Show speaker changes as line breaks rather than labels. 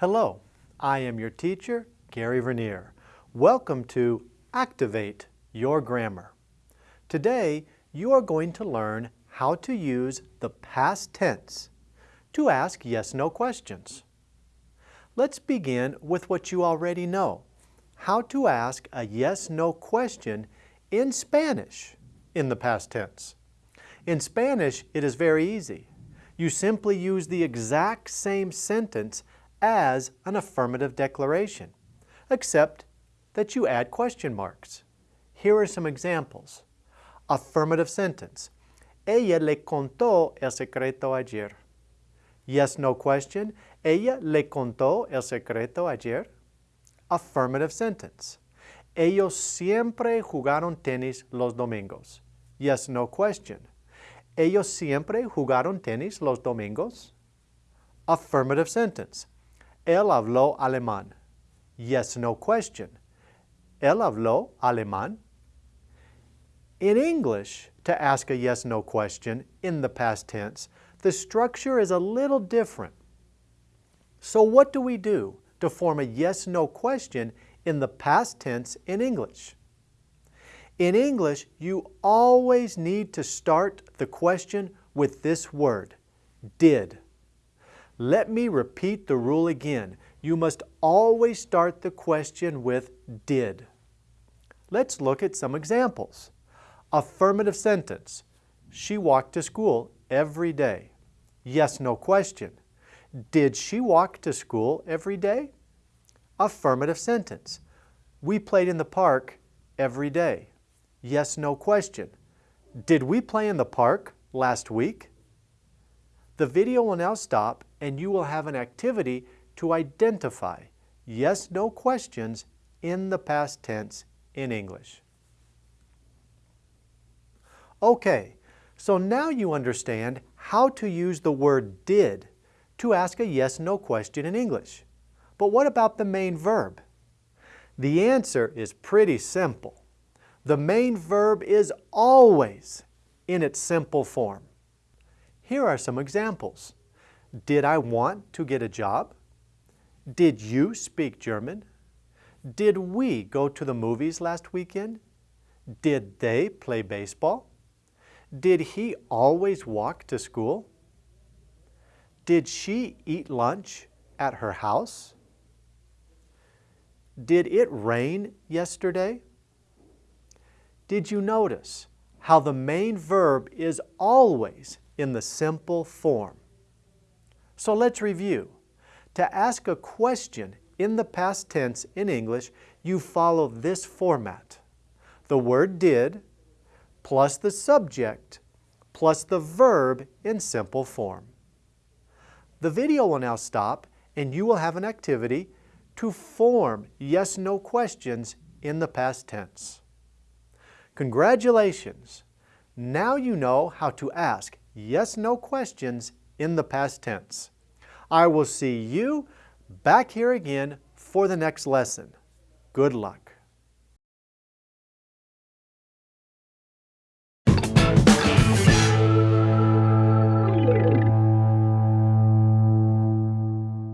Hello, I am your teacher, Gary Vernier. Welcome to Activate Your Grammar. Today, you are going to learn how to use the past tense to ask yes-no questions. Let's begin with what you already know, how to ask a yes-no question in Spanish in the past tense. In Spanish, it is very easy. You simply use the exact same sentence as an affirmative declaration, except that you add question marks. Here are some examples. Affirmative sentence. Ella le contó el secreto ayer. Yes, no question. Ella le contó el secreto ayer. Affirmative sentence. Ellos siempre jugaron tenis los domingos. Yes, no question. Ellos siempre jugaron tenis los domingos. Affirmative sentence. Él habló alemán. Yes, no question. Él habló alemán. In English, to ask a yes-no question in the past tense, the structure is a little different. So what do we do to form a yes-no question in the past tense in English? In English, you always need to start the question with this word, did. Let me repeat the rule again. You must always start the question with did. Let's look at some examples. Affirmative sentence. She walked to school every day. Yes, no question. Did she walk to school every day? Affirmative sentence. We played in the park every day. Yes, no question. Did we play in the park last week? The video will now stop and you will have an activity to identify yes, no questions in the past tense in English. Okay, so now you understand how to use the word did to ask a yes-no question in English. But what about the main verb? The answer is pretty simple. The main verb is always in its simple form. Here are some examples. Did I want to get a job? Did you speak German? Did we go to the movies last weekend? Did they play baseball? Did he always walk to school? Did she eat lunch at her house? Did it rain yesterday? Did you notice how the main verb is always in the simple form? So let's review. To ask a question in the past tense in English, you follow this format. The word did, plus the subject, plus the verb in simple form. The video will now stop and you will have an activity to form yes-no questions in the past tense. Congratulations! Now you know how to ask yes-no questions in the past tense. I will see you back here again for the next lesson. Good luck.